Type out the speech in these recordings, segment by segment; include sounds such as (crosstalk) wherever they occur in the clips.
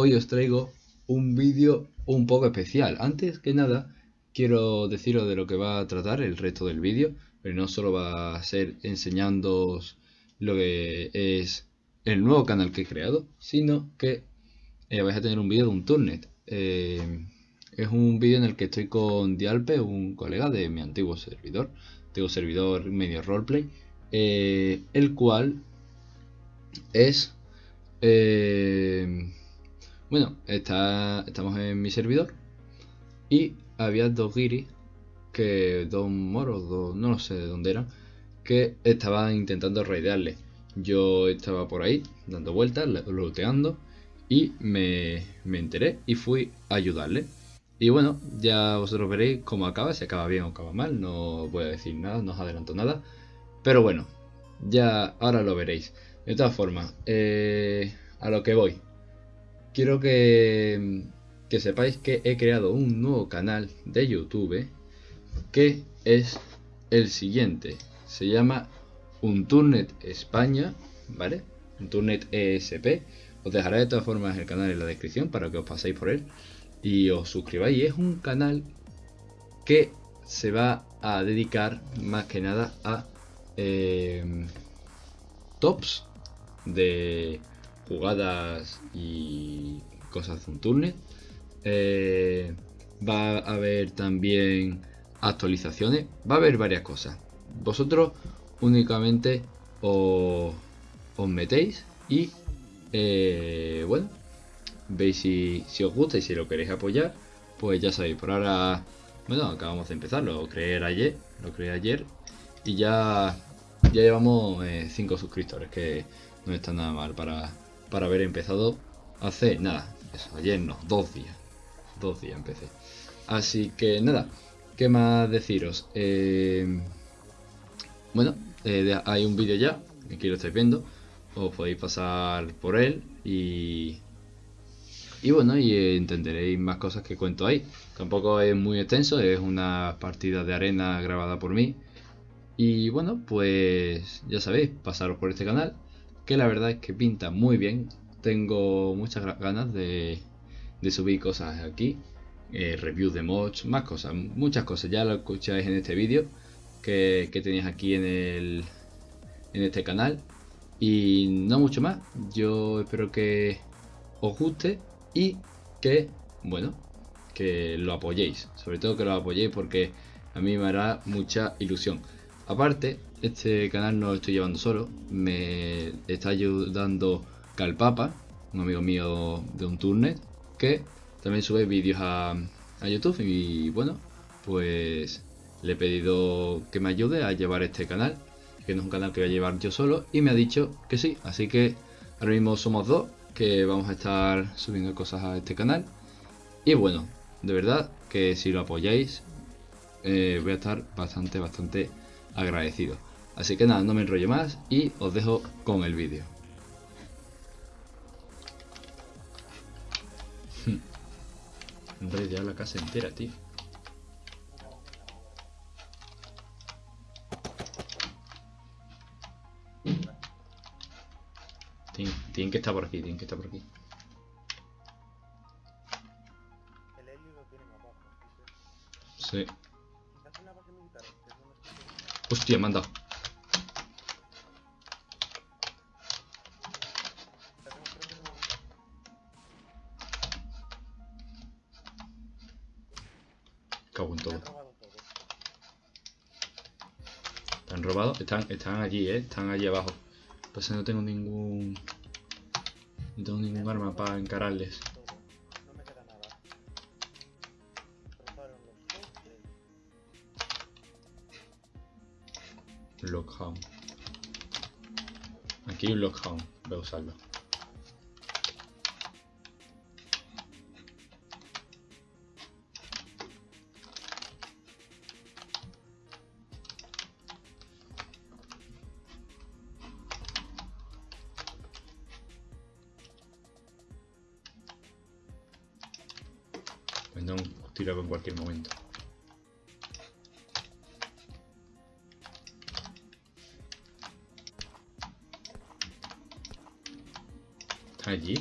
hoy os traigo un vídeo un poco especial. Antes que nada, quiero deciros de lo que va a tratar el resto del vídeo, pero no solo va a ser enseñándoos lo que es el nuevo canal que he creado, sino que eh, vais a tener un vídeo de un turnet. Eh, es un vídeo en el que estoy con Dialpe, un colega de mi antiguo servidor, antiguo servidor medio roleplay, eh, el cual es... bueno, está, estamos en mi servidor y había dos guiris, que dos moros, dos, no sé de dónde eran, que estaban intentando raidearle. Yo estaba por ahí dando vueltas, looteando y me, me enteré y fui a ayudarle. Y bueno, ya vosotros veréis cómo acaba, si acaba bien o acaba mal, no voy a decir nada, no os adelanto nada. Pero bueno, ya ahora lo veréis. De todas formas, eh, a lo que voy. Quiero que, sepáis que he creado un nuevo canal de YouTube que es el siguiente. Se llama Unturnet España, ¿vale? Unturnet ESP. Os dejaré de todas formas el canal en la descripción para que os paséis por él y os suscribáis. Es un canal que se va a dedicar más que nada a eh, tops de jugadas y cosas de un turnet. Eh, va a haber también actualizaciones, va a haber varias cosas. Vosotros únicamente os, os metéis y eh, bueno, veis si, os gusta y si lo queréis apoyar, pues ya sabéis, por ahora, bueno, acabamos de empezar, lo creé ayer, lo creé ayer y ya, ya llevamos 5 eh, suscriptores, que no está nada mal para, para haber empezado hace, nada, ayer no, dos días, dos días empecé. Así que nada, ¿qué más deciros? Eh, bueno, hay un vídeo ya, aquí lo estáis viendo, os podéis pasar por él y, y bueno, y entenderéis más cosas que cuento ahí. Tampoco es muy extenso, es una partida de arena grabada por mí. Y bueno, pues ya sabéis, pasaros por este canal, que la verdad es que pinta muy bien. Tengo muchas ganas de, subir cosas aquí, eh, reviews de mods, más cosas, muchas cosas. Ya lo escucháis en este vídeo que, que tenéis aquí en, el, en este canal. Y no mucho más. Yo espero que os guste y que, bueno, que lo apoyéis. Sobre todo que lo apoyéis porque a mí me hará mucha ilusión. Aparte, este canal no lo estoy llevando solo. Me está ayudando Calpapa, un amigo mío de un turnet, que también sube vídeos a, YouTube. Y bueno, pues le he pedido que me ayude a llevar este canal que no es un canal que voy a llevar yo solo, y me ha dicho que sí, así que ahora mismo somos dos, que vamos a estar subiendo cosas a este canal, y bueno, de verdad que si lo apoyáis, eh, voy a estar bastante, bastante agradecido. Así que nada, no me enrollo más y os dejo con el vídeo. Hombre, ya la casa entera, tío. Tienen, que estar por aquí, tienen que estar por aquí. El helio lo tienen abajo. Sí. Hostia, me han dado. Cago en todo. Están robados, están, están allí, eh, están allí abajo. Pues no tengo ningún... No tengo ningún arma para encararles. Lockhound. Aquí un Lockhound. Voy a usarlo. Vendrá un tiro en cualquier momento. allí.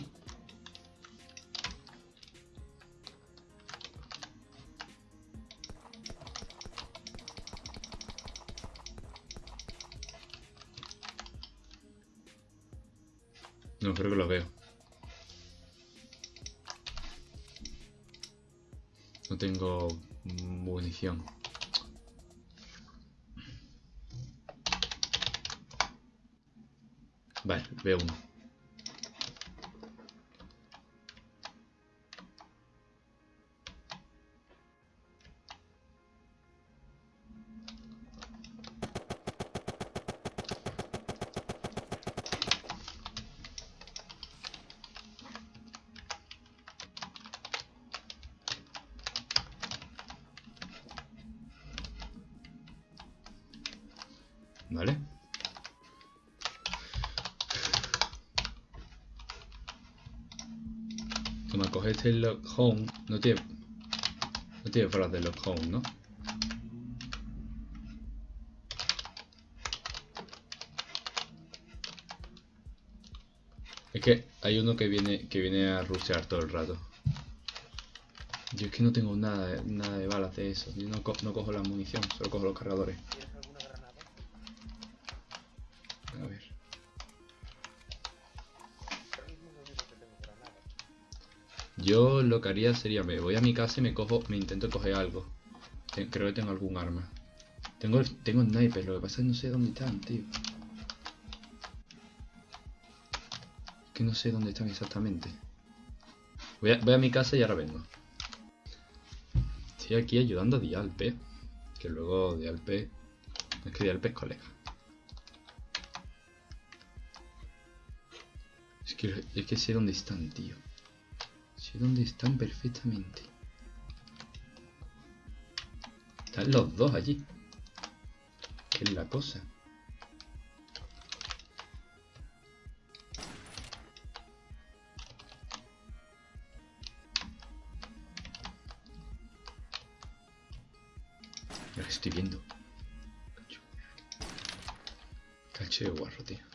No, creo que lo veo. No tengo munición. Vale, veo uno. ¿Vale? Toma, coge este lock home. No tiene. No tiene frase de lock home, ¿no? Es que hay uno que viene que viene a rushear todo el rato. Yo es que no tengo nada, nada de balas de eso. Yo no, co- no cojo la munición, solo cojo los cargadores. Yo lo que haría sería, me voy a mi casa y me cojo, me intento coger algo. Creo que tengo algún arma. Tengo, tengo sniper, lo que pasa es que no sé dónde están, tío. Es que no sé dónde están exactamente. Voy a, voy a mi casa y ahora vengo. Estoy aquí ayudando a Dialpe. Que luego Dialpe... Es que Dialpe es colega. Es que, es que sé dónde están, tío. Sé dónde están perfectamente. Están los dos allí. ¿Qué es la cosa? Estoy viendo. Cacho de guarro, tío.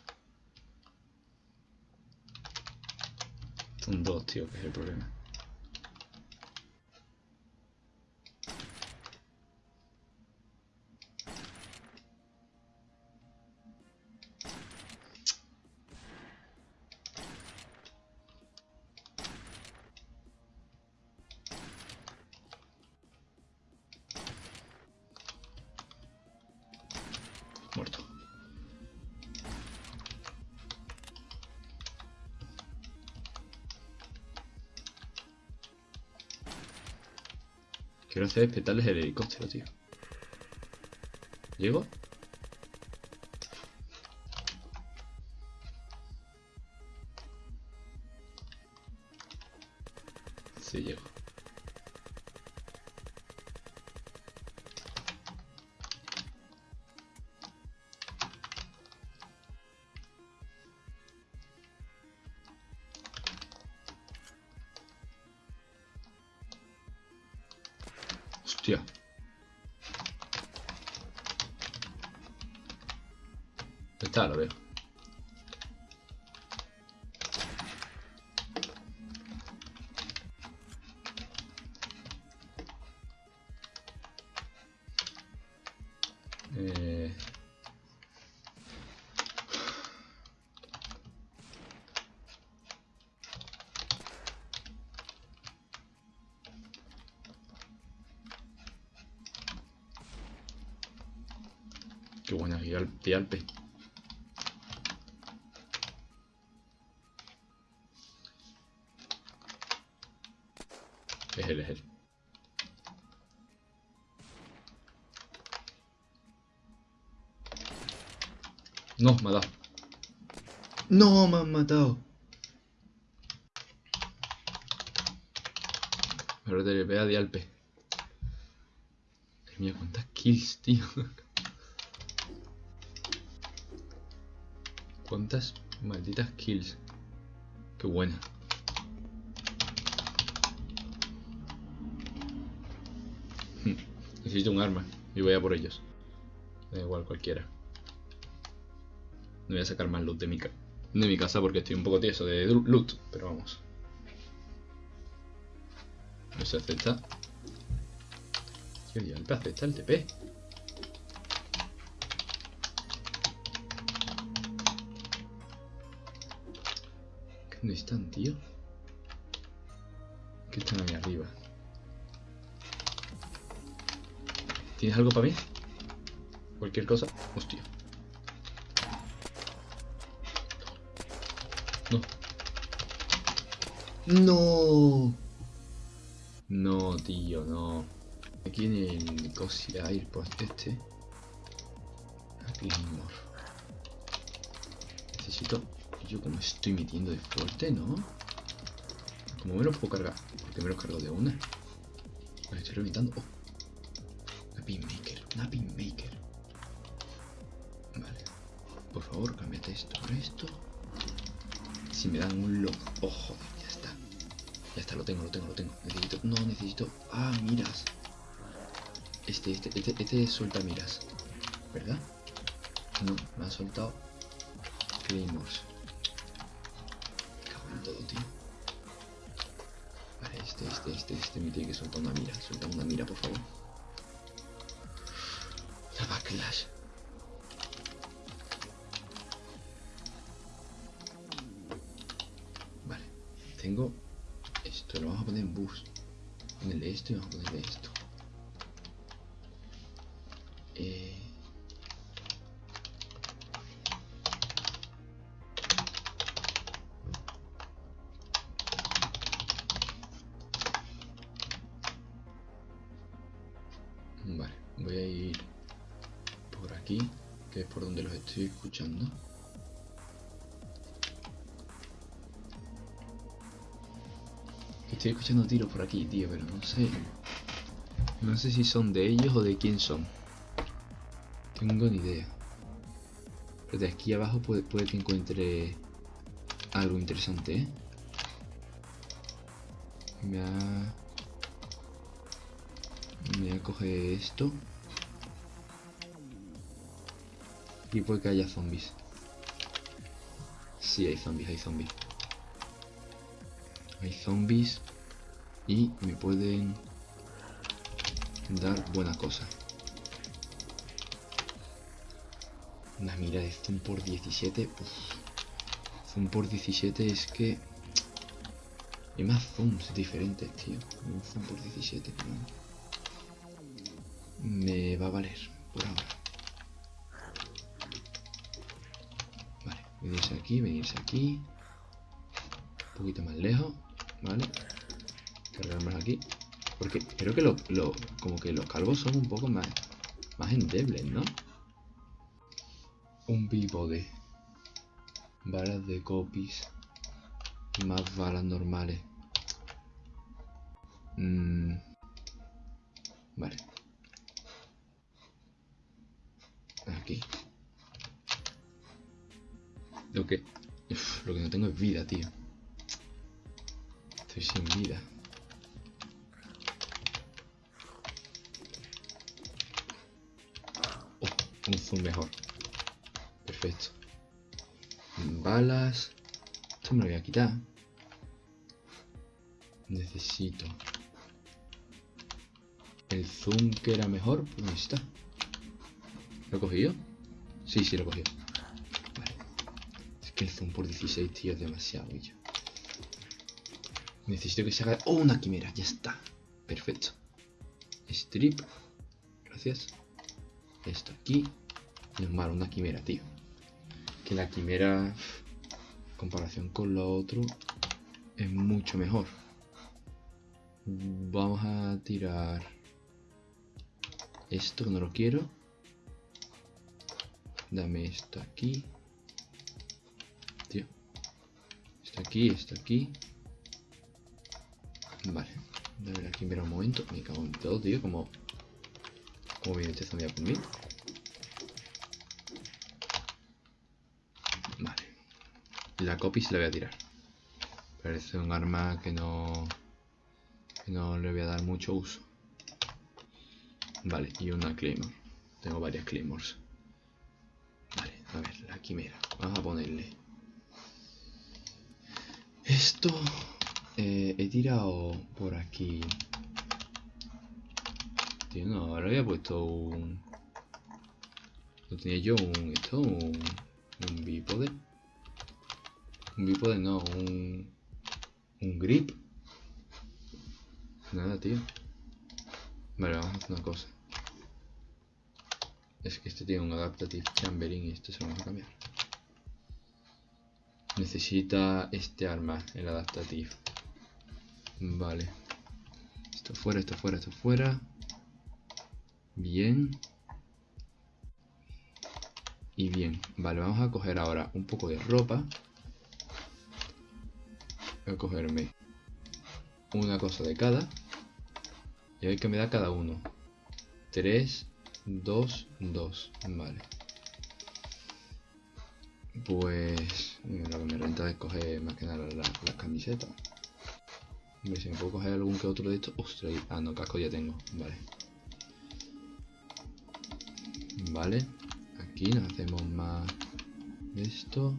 Son dos, tío, que es el problema. Muerto. Quiero hacer petarles el helicóptero, tío. ¿Llego? Sí, llego. Está, lo veo. Eh... Qué buena guía al No, me ha dado. No, me han matado. Ahora te ve a Dialpe. Madre mía, cuántas kills, tío. Cuántas malditas kills. Qué buena. Hmm, Necesito un arma y voy a por ellos. Da igual cualquiera. Voy a sacar más loot de mi, de mi casa porque estoy un poco tieso de loot, pero vamos. No se acepta. Ya el acepta el TP. ¿Dónde están, tío? Que están ahí arriba. ¿Tienes algo para mí? Cualquier cosa. Hostia. No. No, tío, no. Aquí en el Cosia Airpost este. Aquí Claymore. Necesito. Yo como estoy metiendo de fuerte, ¿no? Como me lo puedo cargar. Porque me lo cargo de una. Me estoy reventando. Oh. Una pinmaker. Una pinmaker. Vale. Por favor, cámbiate esto por esto. Si me dan un lock. Oh, joder, ya está. Lo tengo, lo tengo, lo tengo. Necesito. No, necesito. Ah, miras. Este, este, este, este suelta miras. ¿Verdad? No, me ha soltado Claymores. Cago en todo, tío. Vale, este, este, este, este me tiene que soltar una mira. Suelta una mira, por favor. Una backlash. Vale, tengo esto. Lo vamos a poner en bus. Esto y vamos a ponerle esto. Escuchando tiros por aquí, tío, pero no sé. No sé si son de ellos o de quién son. Tengo ni idea. Pero de aquí abajo puede, que encuentre algo interesante, ¿eh? Me voy a coger esto. Y puede que haya zombies. Sí, hay zombies, hay zombies. Hay zombies. Y me pueden dar buena cosa. Una mira de zoom por 17. Uf. Zoom por 17 es que... Hay más zooms diferentes, tío. Un zoom por 17, no. Me va a valer por ahora. Vale, venirse aquí, venirse aquí. Un poquito más lejos, ¿vale? Cargarnos aquí. Porque creo que lo, como que los calvos son un poco más, más endebles, ¿no? Un bípode. Balas de copies. Más balas normales. Mm. Vale. Aquí. Lo que... (laughs) lo que no tengo es vida, tío. Estoy sin vida. Un zoom mejor. Perfecto. Balas. Esto me lo voy a quitar. Necesito. El zoom que era mejor, pues ahí está. ¿Lo he cogido? Sí, sí, lo he cogido. Vale. Es que el zoom por 16, tío, es demasiado ya. Necesito que se haga... ¡Oh, una quimera! Ya está. Perfecto. Strip. Gracias. Esto aquí. Y malo, una quimera, tío. Que la quimera... En comparación con lo otro... Es mucho mejor. Vamos a tirar... Esto no lo quiero. Dame esto aquí. Tío. Esto aquí, esto aquí. Vale. Dame la quimera un momento. Me cago en todo, tío. Como... Como viene este zombie a por mí. Vale. La copy se la voy a tirar. Parece un arma que no... Que no le voy a dar mucho uso. Vale, y una Claymore. Tengo varias Claymores. Vale, a ver, la quimera. Vamos a ponerle. Esto... eh, he tirado por aquí. No, ahora había puesto un... No tenía yo un... Esto, un... Un bípode. Un bípode no, un... Un grip. Nada, tío. Vale, vamos a hacer una cosa. Es que este tiene un Adaptative Chamberin y esto se lo vamos a cambiar. Necesita este arma, el Adaptative. Vale. Esto fuera, esto fuera, esto fuera. Bien. Y bien. Vale, vamos a coger ahora un poco de ropa. Voy a cogerme una cosa de cada. Y a ver qué me da cada uno. 3, 2, 2. Vale. Pues lo que me renta es coger más que nada las la camisetas. Hombre, si me puedo coger algún que otro de estos. Ostras, ah, no, casco ya tengo. Vale. Vale. Aquí nos hacemos más de esto.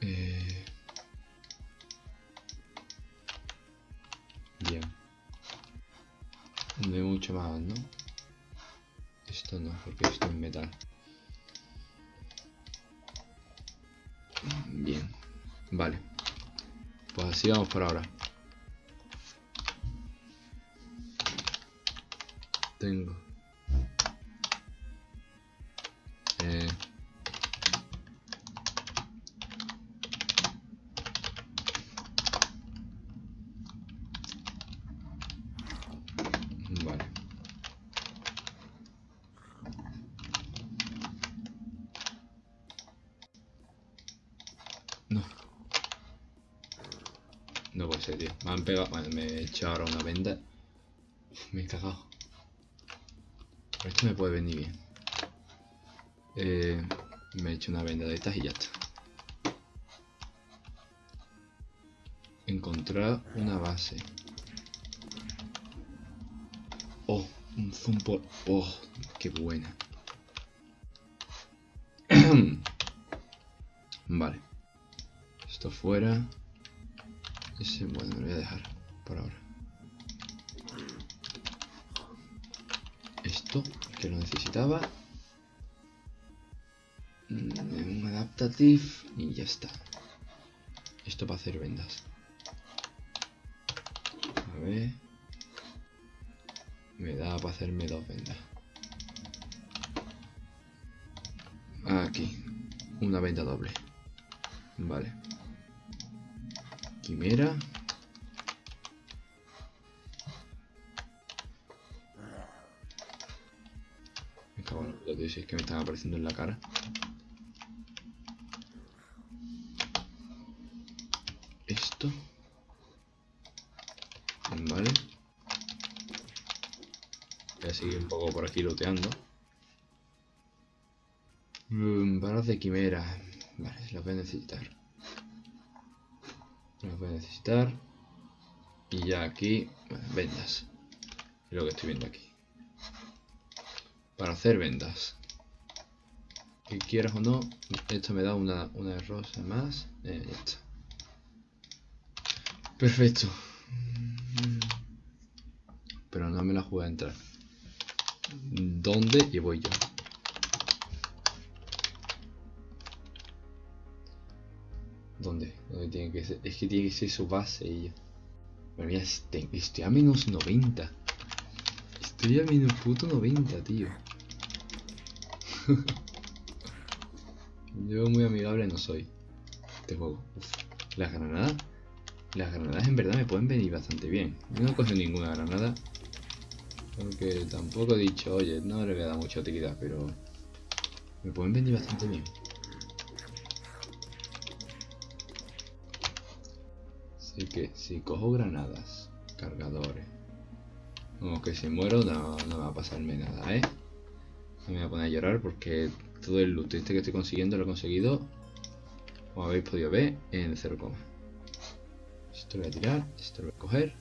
Eh... Bien. No hay mucho más, ¿no? Esto no, porque esto es metal. Bien. Vale. Pues así vamos por ahora. Tengo. Eh. Vale. No. No puede ser, tío. Me han me he echado ahora una venda. Me he cagado. Esto me puede venir bien. Eh, me he hecho una venda de estas y ya está. Encontrar una base. Oh, un zoom por... Oh, qué buena. (clears throat) vale. Esto fuera. Ese, bueno, lo voy a dejar por ahora. Esto, que lo necesitaba. Mm, Un adaptative y ya está. Esto para hacer vendas. A ver. Me da para hacerme dos vendas. Aquí. Una venda doble. Vale. Quimera. Me cago en lo que si es que me están apareciendo en la cara. Esto. Vale. Voy a seguir un poco por aquí looteando. Mm, balas de quimera. Vale, las voy a necesitar. Las voy a necesitar. Y ya aquí, vendas. Lo que estoy viendo aquí. Para hacer vendas. Que quieras o no, esto me da una, una rosa más. Eh. Perfecto. Pero no me la jugué a entrar. ¿Dónde? Y voy yo. ¿Dónde? ¿Dónde tiene que ser? Es que tiene que ser su base. Madre mía, este- estoy a menos 90. Estoy a menos puto 90, tío. (laughs) Yo muy amigable no soy. Este juego. Las granadas. Las granadas en verdad me pueden venir bastante bien. Yo no cogido ninguna granada. Porque tampoco he dicho, oye, no le voy a dar mucha utilidad, pero me pueden venir bastante bien. Así que si cojo granadas, cargadores, como que si muero no, no va a pasarme nada, ¿eh? No me voy a poner a llorar porque todo el loot este que estoy consiguiendo lo he conseguido, como habéis podido ver, en 0, esto lo voy a tirar, esto lo voy a coger.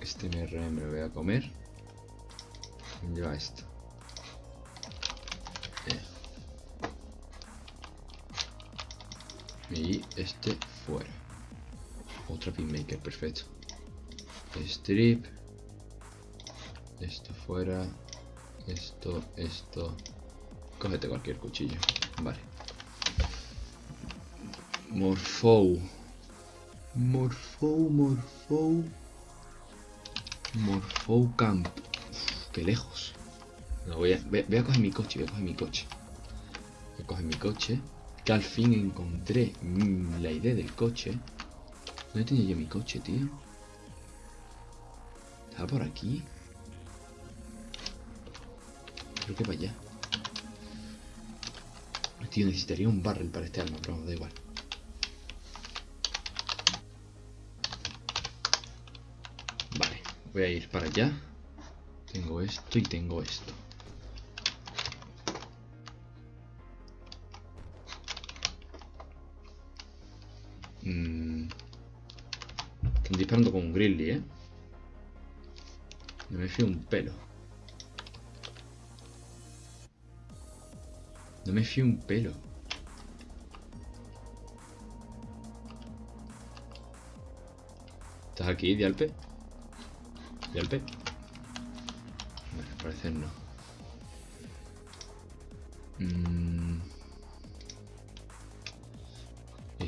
Este MRM me lo voy a comer. Lleva esto. Y este fuera. Otra pinmaker, perfecto. Strip. Esto fuera. Esto, esto. Cógete cualquier cuchillo. Vale. Morfou. Morfou, Morfou. Morfou Camp. Qué lejos. No, voy, a, voy, voy a coger mi coche, voy a coger mi coche. Voy a coger mi coche. Que al fin encontré mm, la idea del coche. ¿Dónde tenía yo mi coche, tío? ¿Estaba por aquí? Creo que para allá. Tío, necesitaría un barrel para este arma, pero da igual. Vale, voy a ir para allá. Tengo esto y tengo esto. Mm. Están disparando con un grizzly, ¿eh? No me fío un pelo. No me fío un pelo. ¿Estás aquí, Dialpe? ¿Dialpe? Bueno, parecer no. Mm.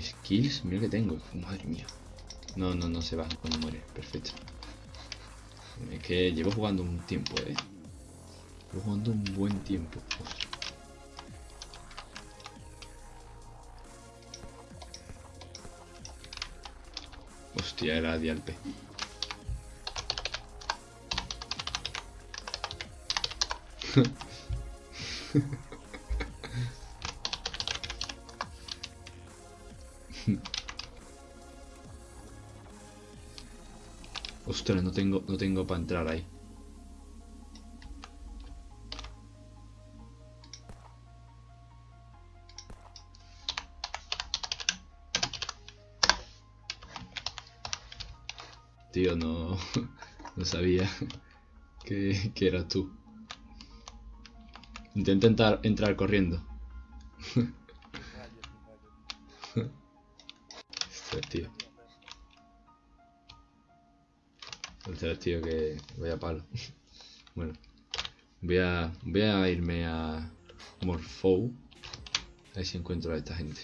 Skills, mira que tengo. Madre mía. No, no, no se va cuando muere. Perfecto. Es que llevo jugando un tiempo, eh. Llevo jugando un buen tiempo. Hostia, era Dialpe. (laughs) Ostras, no tengo, no tengo para entrar ahí. Tío, no, (laughs) no sabía (laughs) que, que eras tú. Intenta entrar, entrar corriendo. (laughs) Ostras, tío. Ostras, tío, que vaya palo. Bueno, voy a, voy a irme a Morfou. A ver si encuentro a esta gente.